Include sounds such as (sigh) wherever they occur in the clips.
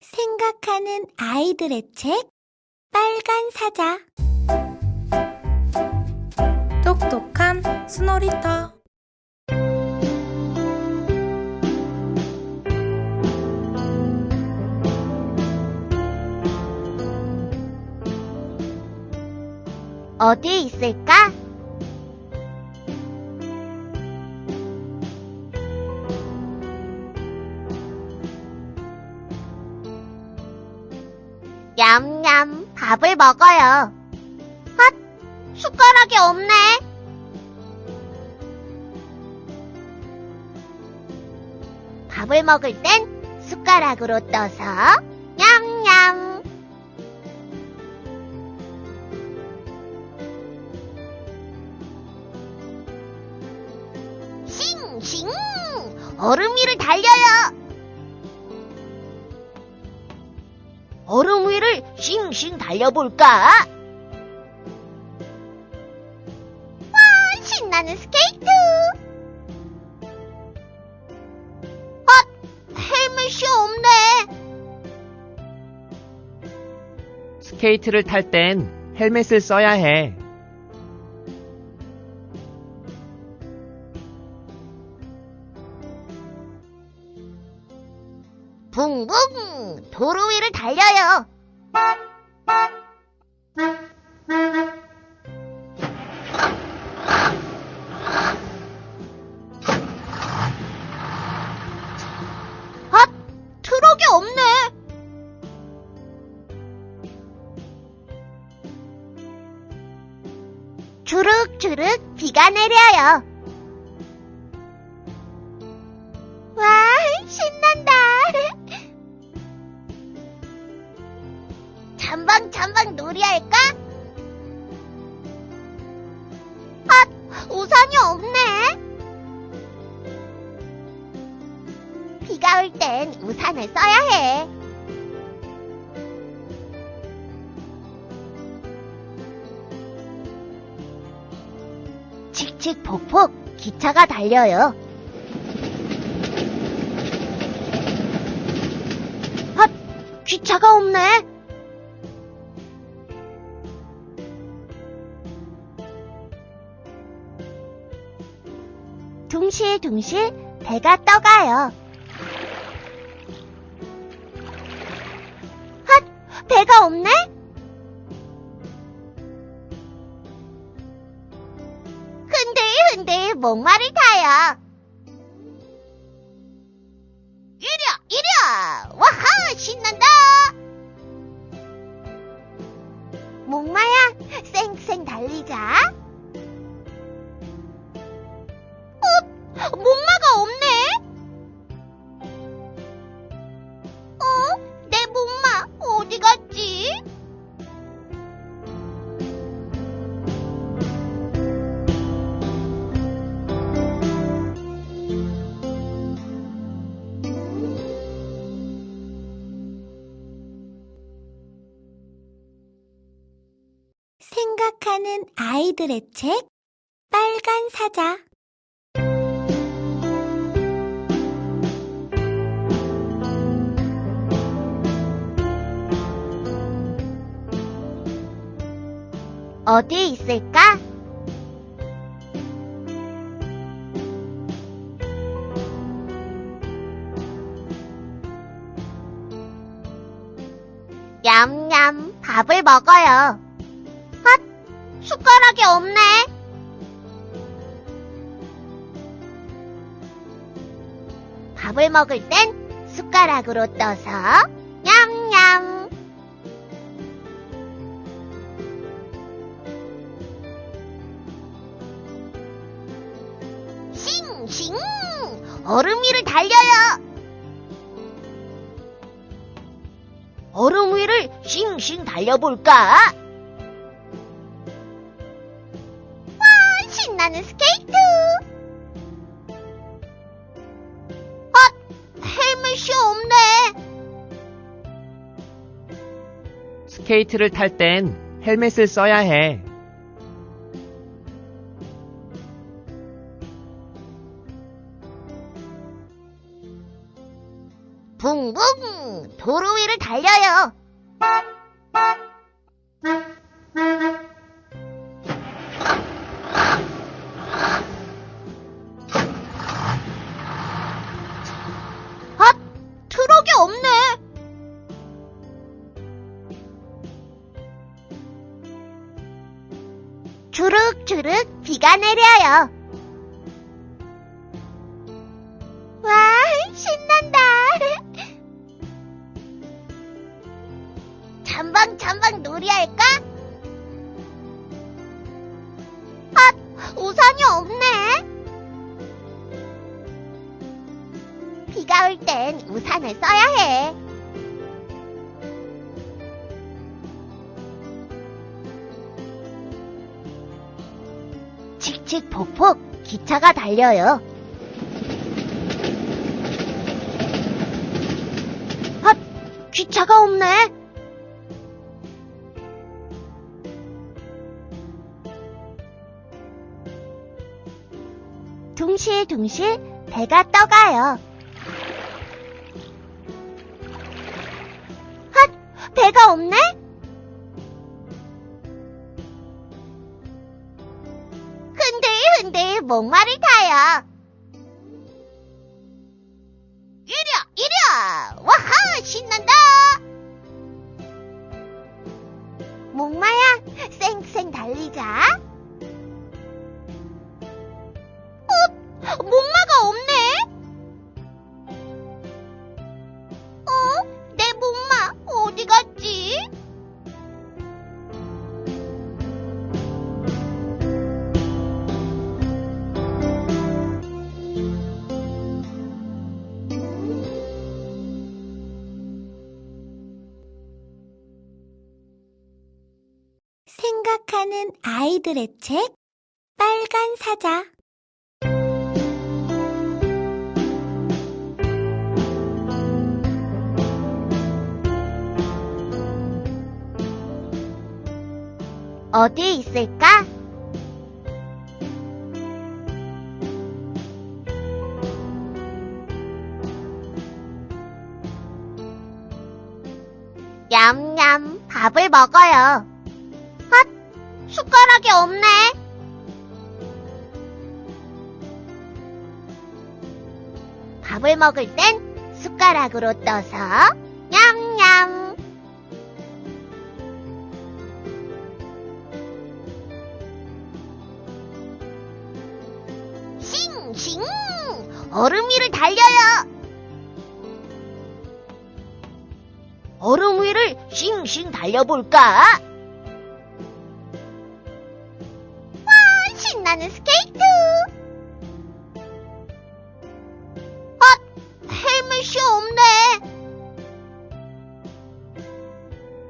생각하는 아이들의 책 빨간 사자 똑똑한 스노리터 어디에 있을까? 냠냠 밥을 먹어요. 헛 숟가락이 없네. 밥을 먹을 땐 숟가락으로 떠서 냠냠. 싱싱 얼음 위를 달려요. 싱싱 달려볼까? 와 신나는 스케이트. 아 헬멧이 없네. 스케이트를 탈 땐 헬멧을 써야 해. 붕붕 도로 위를 달려요. 주룩주룩 비가 내려요. 와, 신난다. (laughs) 잠방 잠방 놀이할까? 아, 우산이 없네. 비가 올 땐 우산을 써야 해. 칙칙폭폭 기차가 달려요. 헛! 기차가 없네. 둥실둥실 배가 떠가요. 헛! 배가 없네? 흔들흔들 목마를 타요. 생각하는 아이들의 책 빨간 사자 어디에 있을까? 냠냠 밥을 먹어요. 헛 숟가락이 없네. 밥을 먹을 땐 숟가락으로 떠서 냠냠. 싱싱 얼음 위를 달려요. 얼음 위를 싱싱 달려볼까? 나는 스케이트. 아 헬멧이 없네. 스케이트를 탈 땐 헬멧을 써야 해. 붕붕 도로 위를 달려요. 비가 내려요. 와, 신난다. 잠방 잠방 놀이할까? 아, 우산이 없네. 비가 올 땐 우산을 써야 해. 칙칙폭폭 기차가 달려요. 아, 기차가 없네. 둥실둥실 배가 떠가요. 핫! 배가 없네? 흔들흔들 목 아이들의 책 빨간 사자 어디 있을까? 냠냠 밥을 먹어요. 핫! 숟가락이 없네. 밥을 먹을 땐 숟가락으로 떠서 냠냠. 싱싱! 얼음 위를 달려요. 얼음 위를 싱싱 달려볼까? 와, 신나는 스케이트! 아, 헬멧이 없네.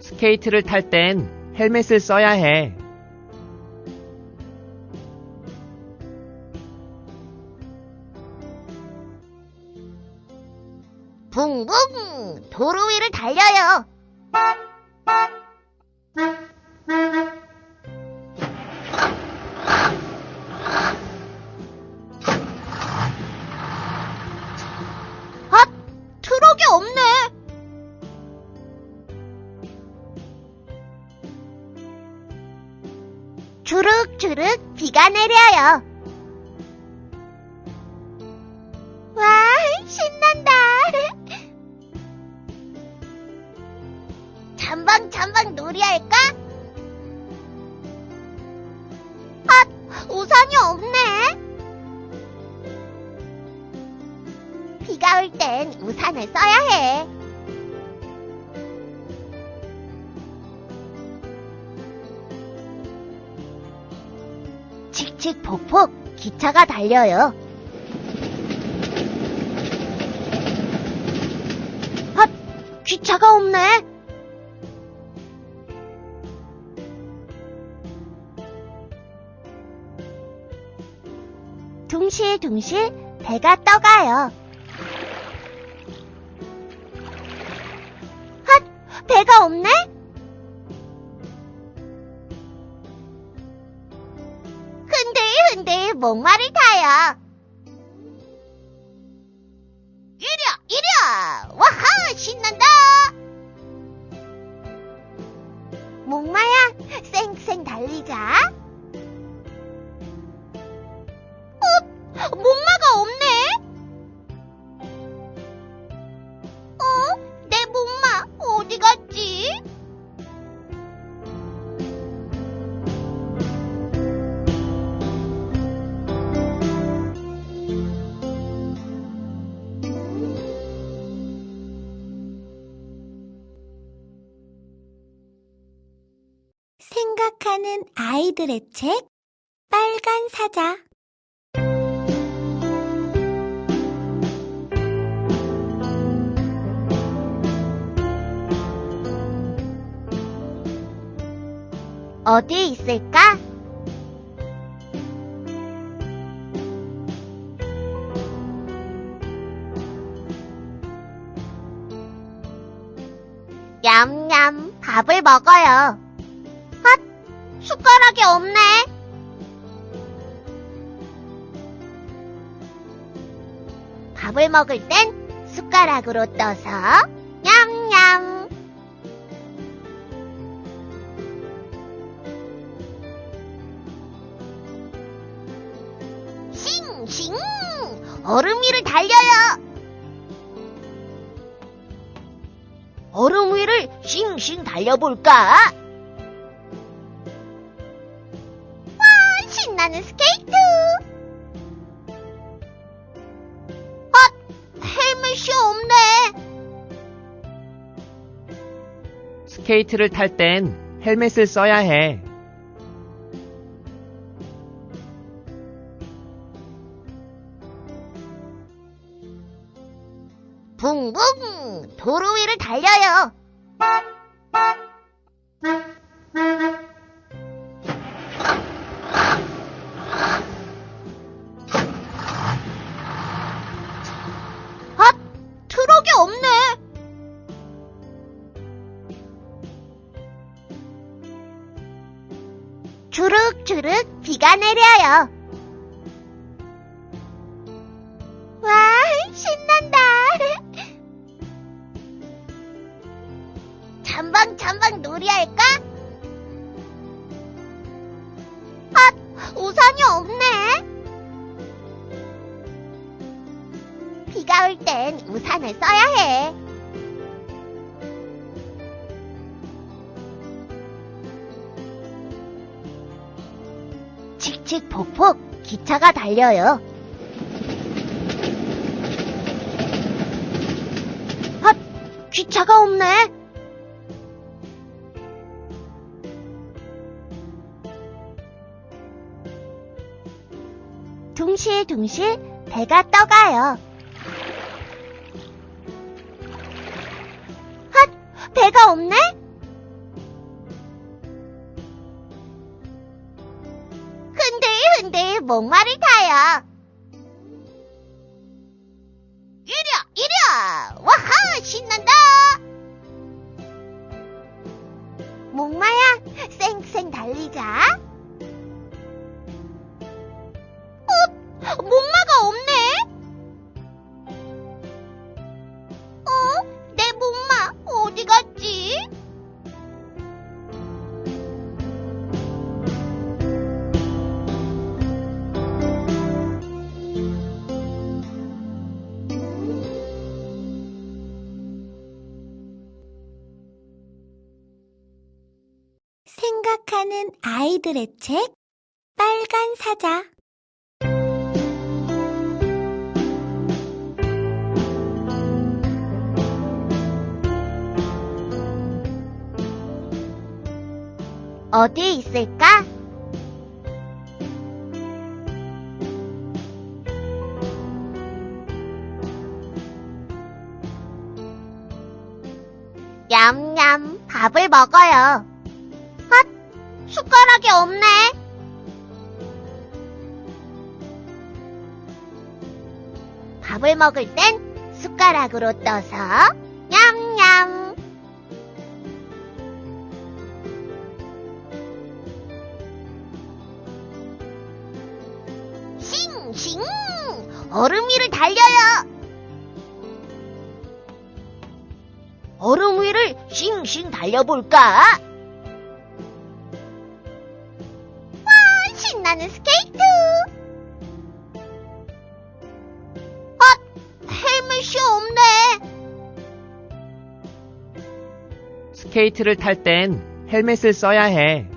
스케이트를 탈 땐 헬멧을 써야 해. 붕붕! 도로 위를 달려요. 주룩주룩 비가 내려요. 칙칙폭폭 기차가 달려요. 아, 기차가 없네. 둥실둥실 배가 떠가요. 핫! 배가 없네? 목마를 타요. 생각하는 아이들의 책 빨간 사자 어디 있을까? 냠냠, 밥을 먹어요. 헛, 숟가락이 없네. 밥을 먹을 땐 숟가락으로 떠서 냠냠. 싱싱! 얼음 위를 달려요! 얼음 위를 싱싱 달려볼까? 신나는 스케이트! 아, 헬멧이 없네! 스케이트를 탈 땐 헬멧을 써야 해. 붕붕! 도로 위를 달려요! 비가 내려요. 와, 신난다. 잠방 잠방 놀이할까? 아, 우산이 없네. 비가 올 땐 우산을 써야 해. 칙칙폭폭 기차가 달려요. 헛! 기차가 없네. 둥실둥실 배가 떠가요. 헛! 배가 없네? 흔들흔들 목마를 타요. 생각하는 아이들의 책 빨간 사자 어디 있을까? 냠냠, 밥을 먹어요. 헛, 숟가락이 없네. 밥을 먹을 땐 숟가락으로 떠서 냠냠. 싱싱! 얼음 위를 달려요! 얼음 위를 싱싱 달려볼까? 나는 스케이트! 아, 헬멧이 없네. 스케이트를 탈 땐 헬멧을 써야 해.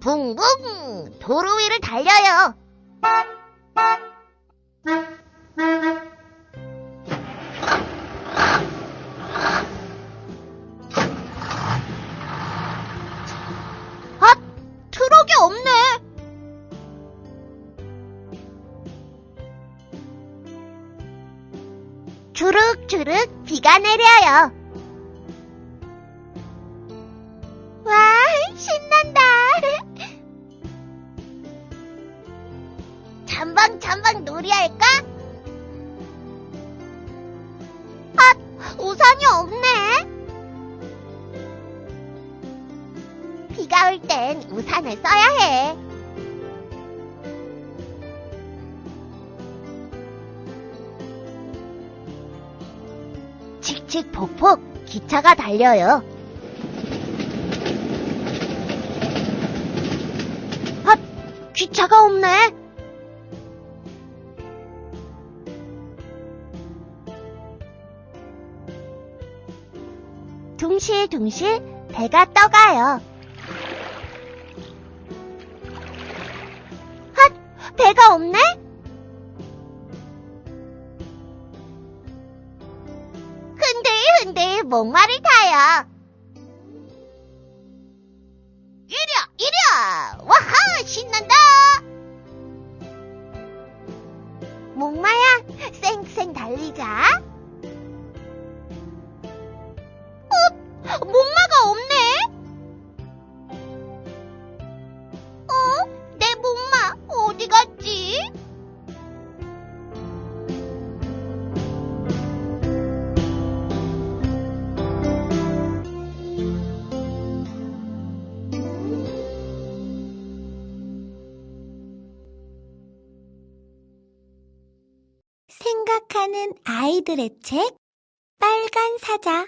붕붕! 도로 위를 달려요. 내려요. 와, 신난다. 잠방 잠방 놀이할까? 아, 우산이 없네. 비가 올 땐 우산을 써야 해. 칙칙폭폭 기차가 달려요. 아, 기차가 없네. 둥실둥실 배가 떠가요. 핫! 배가 없네? bombar 아이들의 책 빨간 사자